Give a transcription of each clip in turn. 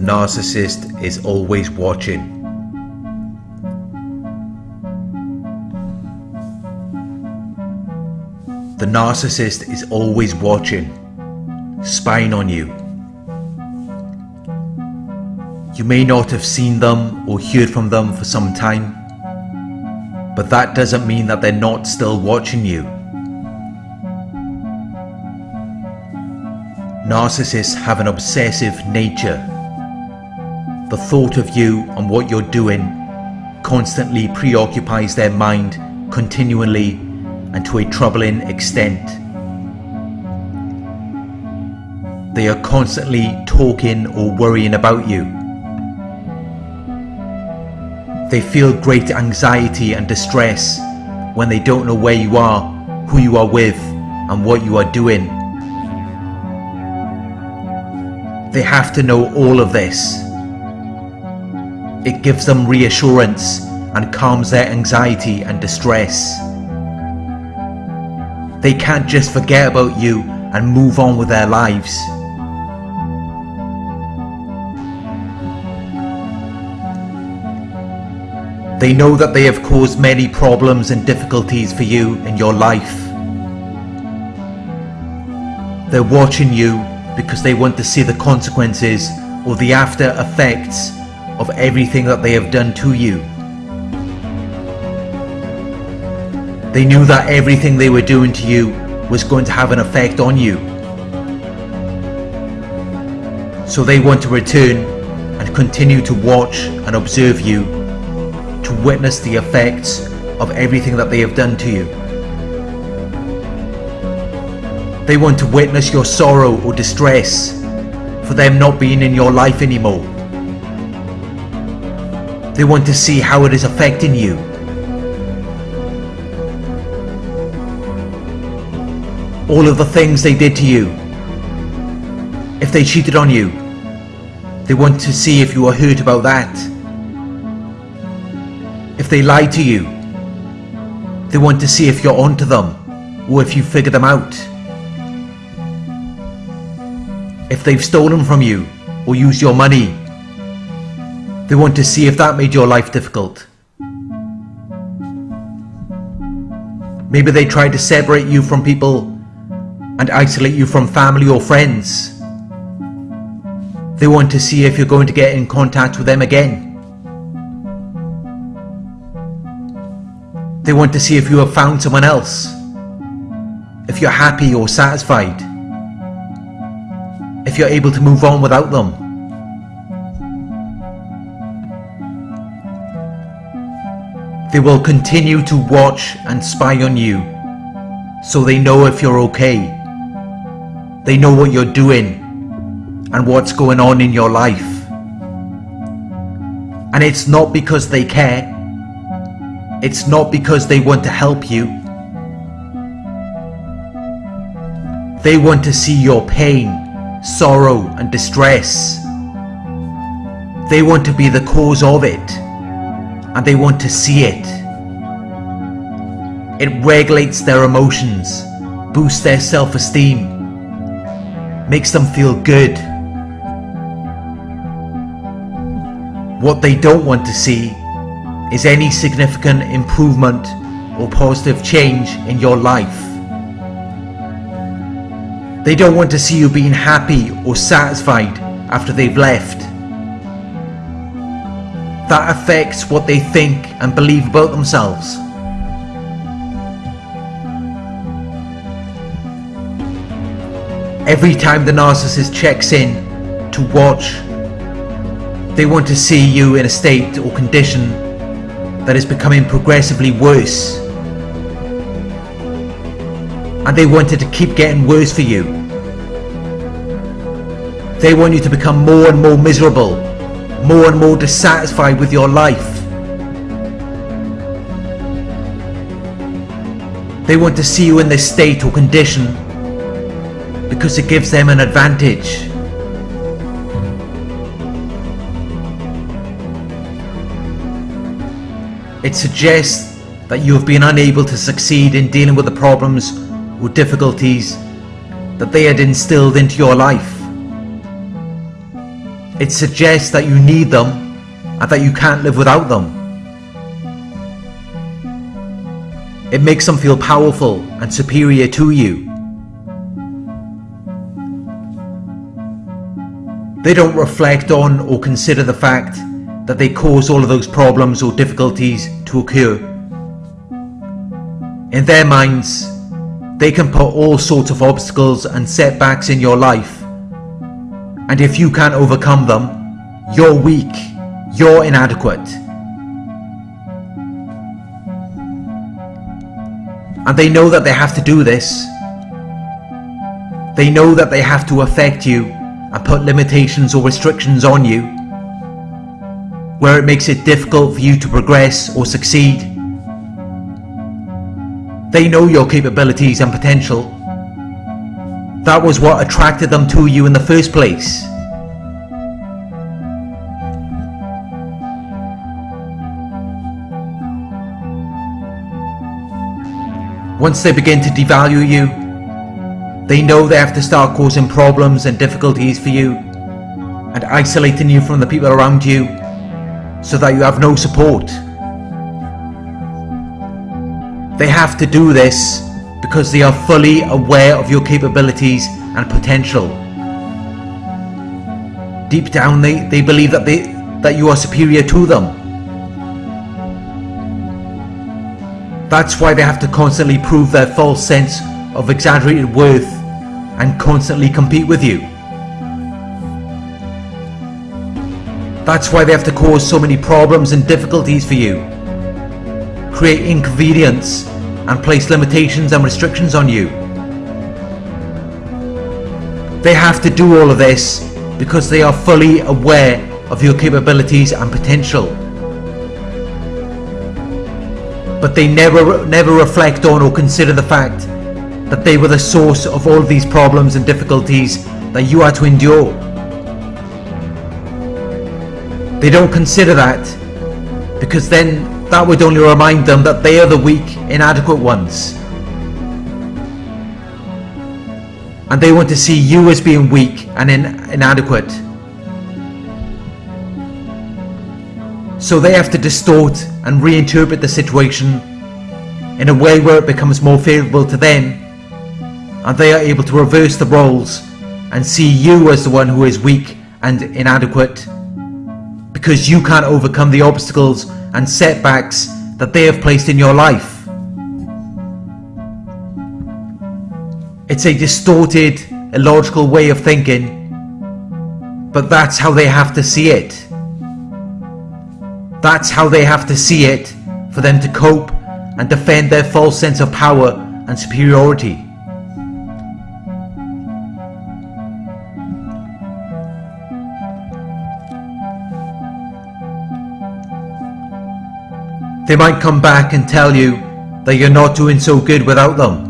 Narcissist is always watching. The narcissist is always watching, spying on you. You may not have seen them or heard from them for some time, but that doesn't mean that they're not still watching you. Narcissists have an obsessive nature the thought of you and what you're doing constantly preoccupies their mind continually and to a troubling extent. They are constantly talking or worrying about you. They feel great anxiety and distress when they don't know where you are, who you are with and what you are doing. They have to know all of this it gives them reassurance and calms their anxiety and distress. They can't just forget about you and move on with their lives. They know that they have caused many problems and difficulties for you in your life. They're watching you because they want to see the consequences or the after effects of everything that they have done to you. They knew that everything they were doing to you was going to have an effect on you. So they want to return and continue to watch and observe you to witness the effects of everything that they have done to you. They want to witness your sorrow or distress for them not being in your life anymore. They want to see how it is affecting you. All of the things they did to you. If they cheated on you, they want to see if you are hurt about that. If they lied to you, they want to see if you're onto them or if you figure them out. If they've stolen from you or used your money they want to see if that made your life difficult. Maybe they tried to separate you from people and isolate you from family or friends. They want to see if you're going to get in contact with them again. They want to see if you have found someone else. If you're happy or satisfied. If you're able to move on without them. They will continue to watch and spy on you, so they know if you're okay. They know what you're doing and what's going on in your life. And it's not because they care. It's not because they want to help you. They want to see your pain, sorrow and distress. They want to be the cause of it and they want to see it. It regulates their emotions, boosts their self-esteem, makes them feel good. What they don't want to see is any significant improvement or positive change in your life. They don't want to see you being happy or satisfied after they've left that affects what they think and believe about themselves. Every time the narcissist checks in to watch, they want to see you in a state or condition that is becoming progressively worse. And they want it to keep getting worse for you. They want you to become more and more miserable more and more dissatisfied with your life. They want to see you in this state or condition because it gives them an advantage. It suggests that you have been unable to succeed in dealing with the problems or difficulties that they had instilled into your life. It suggests that you need them and that you can't live without them. It makes them feel powerful and superior to you. They don't reflect on or consider the fact that they cause all of those problems or difficulties to occur. In their minds, they can put all sorts of obstacles and setbacks in your life. And if you can't overcome them, you're weak, you're inadequate. And they know that they have to do this. They know that they have to affect you and put limitations or restrictions on you, where it makes it difficult for you to progress or succeed. They know your capabilities and potential. That was what attracted them to you in the first place. Once they begin to devalue you, they know they have to start causing problems and difficulties for you and isolating you from the people around you so that you have no support. They have to do this because they are fully aware of your capabilities and potential. Deep down they, they believe that, they, that you are superior to them. That's why they have to constantly prove their false sense of exaggerated worth and constantly compete with you. That's why they have to cause so many problems and difficulties for you. Create inconvenience and place limitations and restrictions on you. They have to do all of this because they are fully aware of your capabilities and potential. But they never, never reflect on or consider the fact that they were the source of all these problems and difficulties that you are to endure. They don't consider that because then that would only remind them that they are the weak, inadequate ones. And they want to see you as being weak and in inadequate. So they have to distort and reinterpret the situation in a way where it becomes more favourable to them and they are able to reverse the roles and see you as the one who is weak and inadequate because you can't overcome the obstacles and setbacks that they have placed in your life. It's a distorted, illogical way of thinking, but that's how they have to see it. That's how they have to see it for them to cope and defend their false sense of power and superiority. They might come back and tell you that you're not doing so good without them.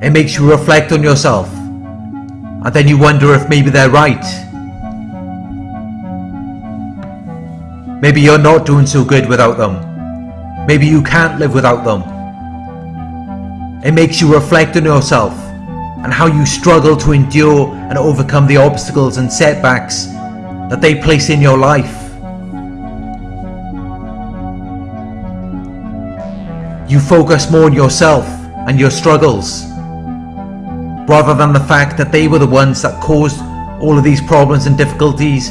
It makes you reflect on yourself and then you wonder if maybe they're right. Maybe you're not doing so good without them. Maybe you can't live without them. It makes you reflect on yourself and how you struggle to endure and overcome the obstacles and setbacks that they place in your life. You focus more on yourself and your struggles, rather than the fact that they were the ones that caused all of these problems and difficulties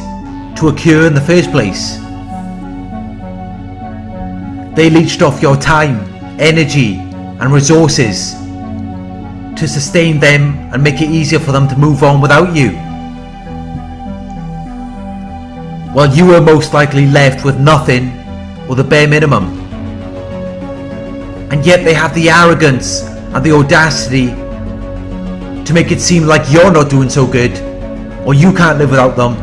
to occur in the first place. They leached off your time, energy and resources to sustain them and make it easier for them to move on without you. While you were most likely left with nothing or the bare minimum and yet they have the arrogance and the audacity to make it seem like you're not doing so good or you can't live without them.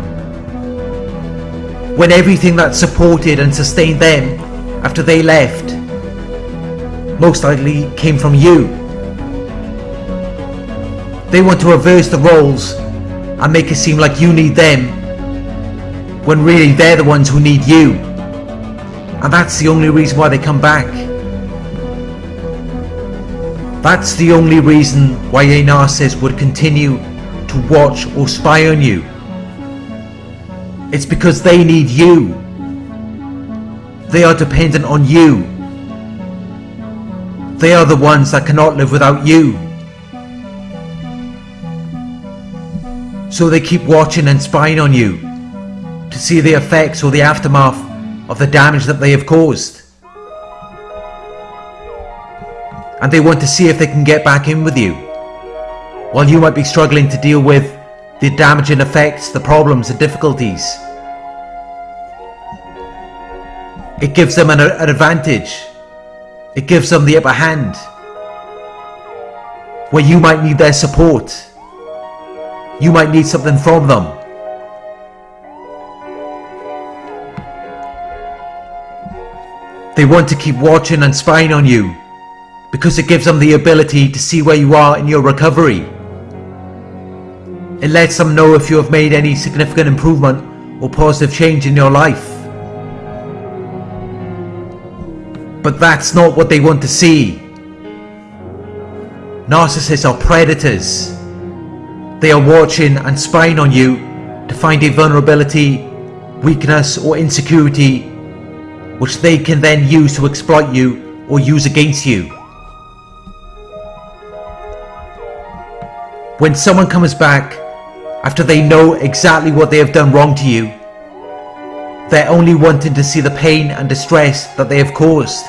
When everything that supported and sustained them after they left most likely came from you. They want to reverse the roles and make it seem like you need them when really they're the ones who need you. And that's the only reason why they come back. That's the only reason why a narcissist would continue to watch or spy on you It's because they need you. They are dependent on you. They are the ones that cannot live without you. So they keep watching and spying on you to see the effects or the aftermath of the damage that they have caused. And they want to see if they can get back in with you. While you might be struggling to deal with the damaging effects, the problems, the difficulties. It gives them an, an advantage. It gives them the upper hand. Where you might need their support. You might need something from them. They want to keep watching and spying on you because it gives them the ability to see where you are in your recovery. It lets them know if you have made any significant improvement or positive change in your life. But that's not what they want to see. Narcissists are predators. They are watching and spying on you to find a vulnerability, weakness or insecurity which they can then use to exploit you or use against you. When someone comes back after they know exactly what they have done wrong to you, they're only wanting to see the pain and distress that they have caused.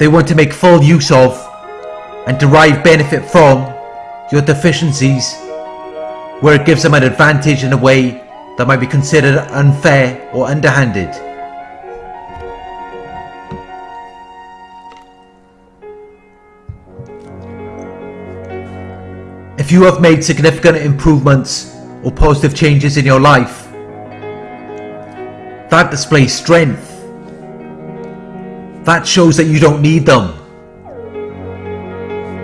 They want to make full use of and derive benefit from your deficiencies where it gives them an advantage in a way that might be considered unfair or underhanded. If you have made significant improvements or positive changes in your life, that displays strength. That shows that you don't need them.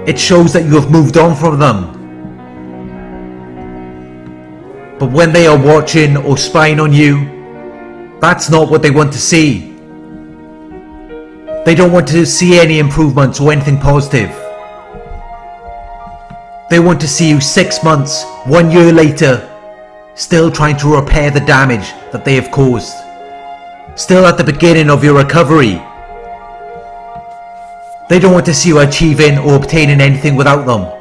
It shows that you have moved on from them but when they are watching or spying on you, that's not what they want to see. They don't want to see any improvements or anything positive. They want to see you six months, one year later, still trying to repair the damage that they have caused. Still at the beginning of your recovery. They don't want to see you achieving or obtaining anything without them.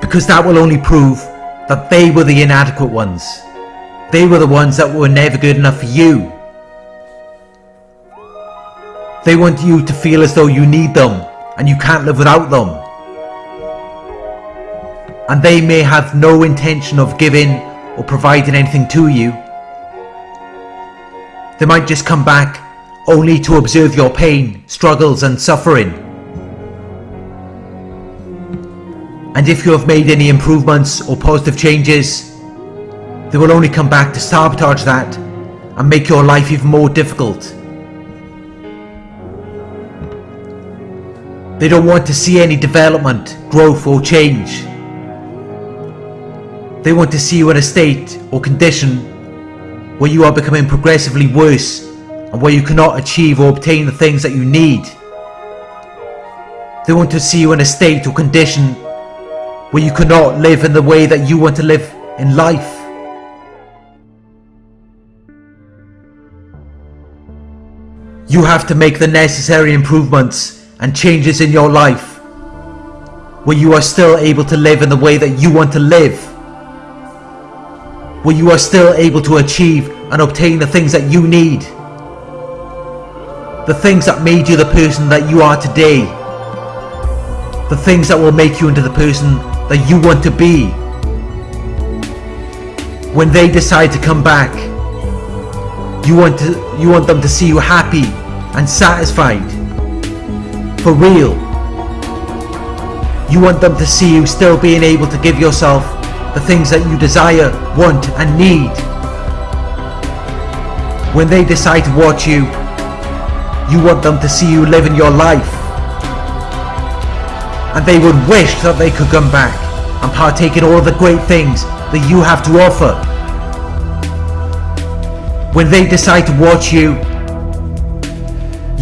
Because that will only prove that they were the inadequate ones. They were the ones that were never good enough for you. They want you to feel as though you need them and you can't live without them. And they may have no intention of giving or providing anything to you. They might just come back only to observe your pain, struggles and suffering. And if you have made any improvements or positive changes, they will only come back to sabotage that and make your life even more difficult. They don't want to see any development, growth or change. They want to see you in a state or condition where you are becoming progressively worse and where you cannot achieve or obtain the things that you need. They want to see you in a state or condition where you cannot live in the way that you want to live in life. You have to make the necessary improvements and changes in your life where you are still able to live in the way that you want to live. Where you are still able to achieve and obtain the things that you need. The things that made you the person that you are today. The things that will make you into the person that you want to be. When they decide to come back, you want to you want them to see you happy and satisfied. For real. You want them to see you still being able to give yourself the things that you desire, want and need. When they decide to watch you, you want them to see you living your life and they would wish that they could come back and partake in all the great things that you have to offer. When they decide to watch you,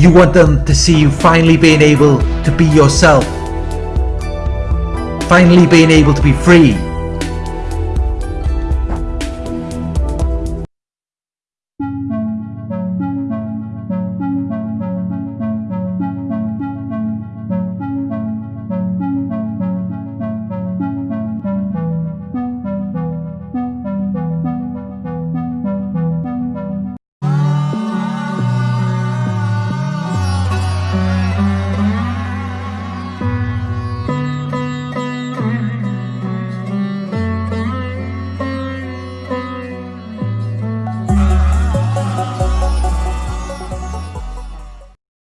you want them to see you finally being able to be yourself. Finally being able to be free.